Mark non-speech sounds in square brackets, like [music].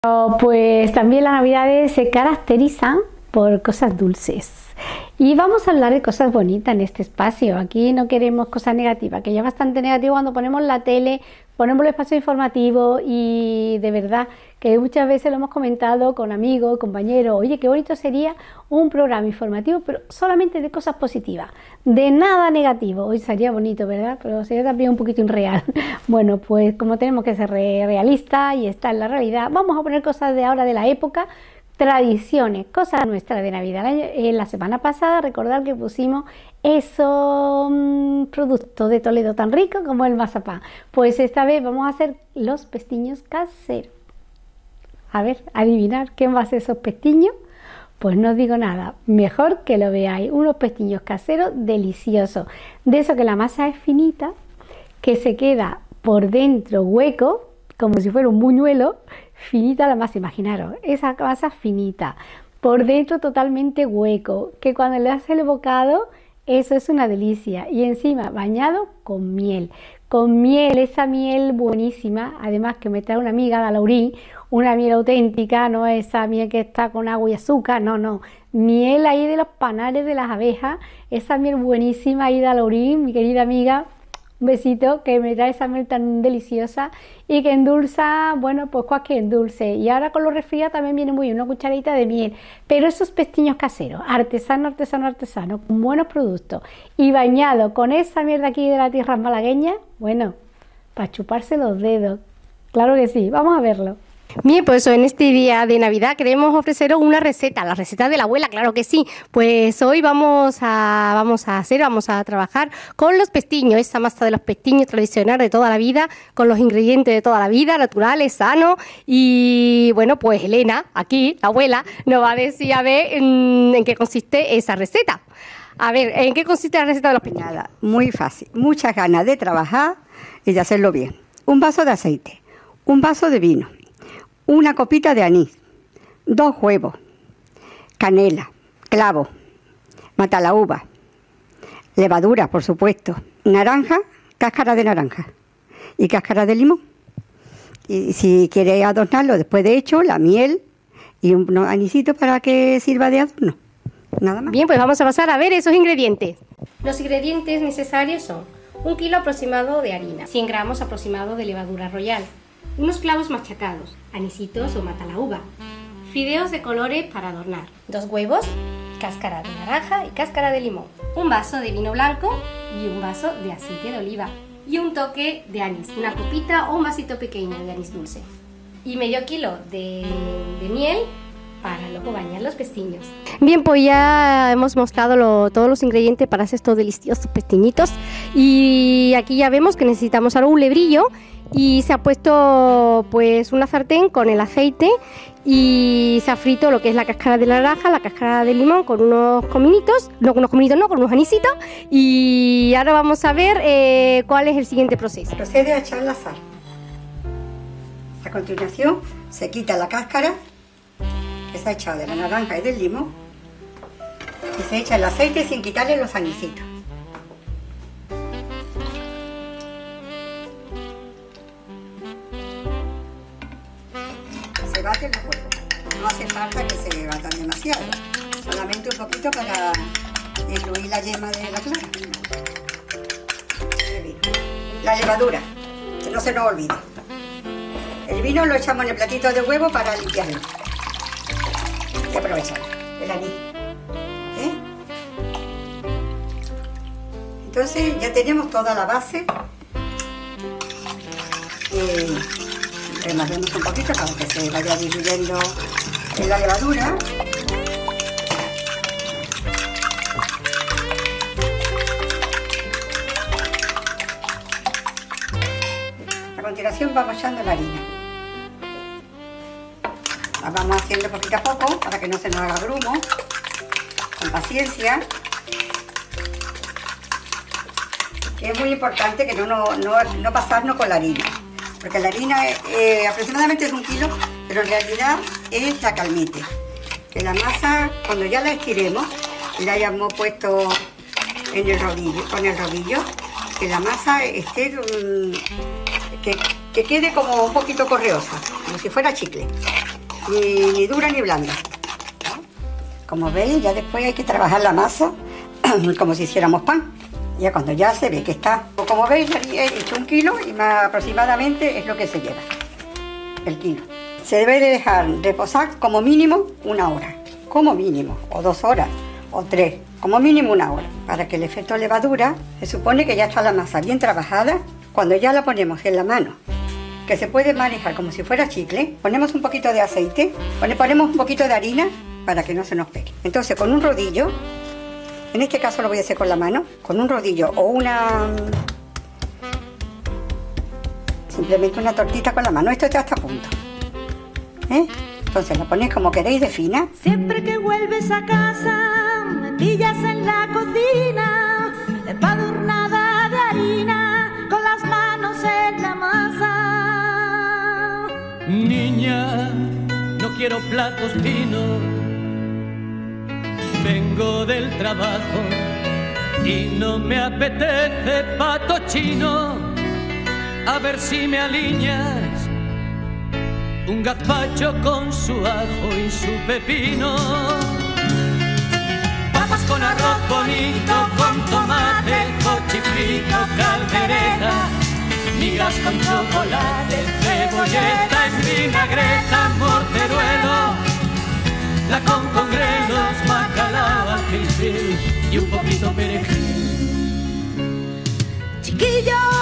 Pues también las navidades se caracterizan por cosas dulces. Y vamos a hablar de cosas bonitas en este espacio. Aquí no queremos cosas negativas, que ya bastante negativo cuando ponemos la tele, ponemos el espacio informativo y de verdad que muchas veces lo hemos comentado con amigos, compañeros, oye, qué bonito sería un programa informativo, pero solamente de cosas positivas, de nada negativo. Hoy sería bonito, ¿verdad? Pero sería también un poquito irreal. [laughs] Bueno, pues como tenemos que ser realistas y estar en la realidad, vamos a poner cosas de ahora de la época tradiciones, cosas nuestras de Navidad. En la semana pasada recordar que pusimos esos productos de Toledo tan ricos como el mazapán. Pues esta vez vamos a hacer los pestiños caseros. A ver, adivinar qué va a ser esos pestiños. Pues no os digo nada, mejor que lo veáis. Unos pestiños caseros deliciosos. De eso que la masa es finita, que se queda por dentro hueco, como si fuera un buñuelo, finita la masa, imaginaros, esa masa finita, por dentro totalmente hueco, que cuando le hace el bocado, eso es una delicia. Y encima bañado con miel, con miel, esa miel buenísima, además que me trae una amiga de Laurín, una miel auténtica, no esa miel que está con agua y azúcar, no, no, miel ahí de los panales de las abejas, esa miel buenísima de Laurín, mi querida amiga, un besito que me trae esa miel tan deliciosa y que endulza, bueno, pues cualquier dulce. Y ahora con los resfriados también viene muy bien, una cucharadita de miel. Pero esos pestiños caseros, artesano, artesano, artesano, con buenos productos y bañado con esa miel de aquí de la tierra malagueña, bueno, para chuparse los dedos. Claro que sí, vamos a verlo. Bien, pues en este día de Navidad queremos ofreceros una receta, la receta de la abuela, claro que sí. Pues hoy vamos a, vamos a hacer, vamos a trabajar con los pestiños, esa masa de los pestiños tradicional de toda la vida, con los ingredientes de toda la vida, naturales, sanos. Y bueno, pues Elena, aquí, la abuela, nos va a decir a ver en, qué consiste esa receta. A ver, ¿en qué consiste la receta de los pestiños? Nada, muy fácil. Muchas ganas de trabajar y de hacerlo bien. Un vaso de aceite, un vaso de vino una copita de anís, dos huevos, canela, clavo, uva, levadura, por supuesto, naranja, cáscara de naranja y cáscara de limón. Y si quiere adornarlo después de hecho, la miel y un anisito para que sirva de adorno. Nada más. Bien, pues vamos a pasar a ver esos ingredientes. Los ingredientes necesarios son un kilo aproximado de harina, 100 gramos aproximado de levadura royal, unos clavos machacados, anisitos o mata la uva, fideos de colores para adornar, dos huevos, cáscara de naranja y cáscara de limón, un vaso de vino blanco y un vaso de aceite de oliva. Y un toque de anís, una copita o un vasito pequeño de anís dulce. Y medio kilo de, de miel para luego bañar los pestiños. Bien, pues ya hemos mostrado todos los ingredientes para hacer estos deliciosos pestiñitos y aquí ya vemos que necesitamos algún lebrillo y se ha puesto pues una sartén con el aceite y se ha frito lo que es la cáscara de naranja, la cáscara de limón con unos cominitos, no con unos cominitos no, con unos anisitos y ahora vamos a ver eh, cuál es el siguiente proceso. Procede a echar la sal. A continuación se quita la cáscara que se ha echado de la naranja y del limón y se echa el aceite sin quitarle los anisitos. Solamente un poquito para incluir la yema de la clara. La levadura, que no se nos olvide. El vino lo echamos en el platito de huevo para limpiarlo. Y aprovechar el anís. ¿Eh? Entonces ya tenemos toda la base. Eh, un poquito para que se vaya diluyendo en la levadura. Continuación vamos echando la harina. La vamos haciendo poquito a poco para que no se nos haga grumo, con paciencia. Es muy importante que no, no, no pasarnos con la harina porque la harina eh, aproximadamente es un kilo, pero en realidad es la calmite. Que la masa, cuando ya la estiremos, la hayamos puesto en el rodillo, con el rodillo, que la masa esté, mm, que, quede como un poquito correosa, como si fuera chicle. ni, dura ni blanda. Como veis, ya después hay que trabajar la masa [clears throat] como si hiciéramos pan. Ya cuando ya se ve que está, como veis, he hecho un kilo y más aproximadamente es lo que se lleva, el kilo. Se debe de dejar reposar como mínimo una hora, como mínimo, o dos horas, o tres, como mínimo una hora, para que el efecto levadura se supone que ya está la masa bien trabajada. Cuando ya la ponemos en la mano que se puede manejar como si fuera chicle, ponemos un poquito de aceite, ponemos un poquito de harina para que no se nos pegue. Entonces con un rodillo, en este caso lo voy a hacer con la mano, con un rodillo o una... Simplemente una tortita con la mano, esto está a punto. ¿Eh? Entonces lo ponéis como queréis de fina. Siempre que vuelves a casa, me pillas en la cocina, empadurnada quiero platos finos. Vengo del trabajo y no me apetece pato chino. A ver si me alineas un gazpacho con su ajo y su pepino. Papas con arroz bonito, con tomate, cochifrito, caldereta migas con chocolate, cebolleta en vinagreta, morteruelo, la con congrelos, bacalao al y un poquito perejil. Chiquillo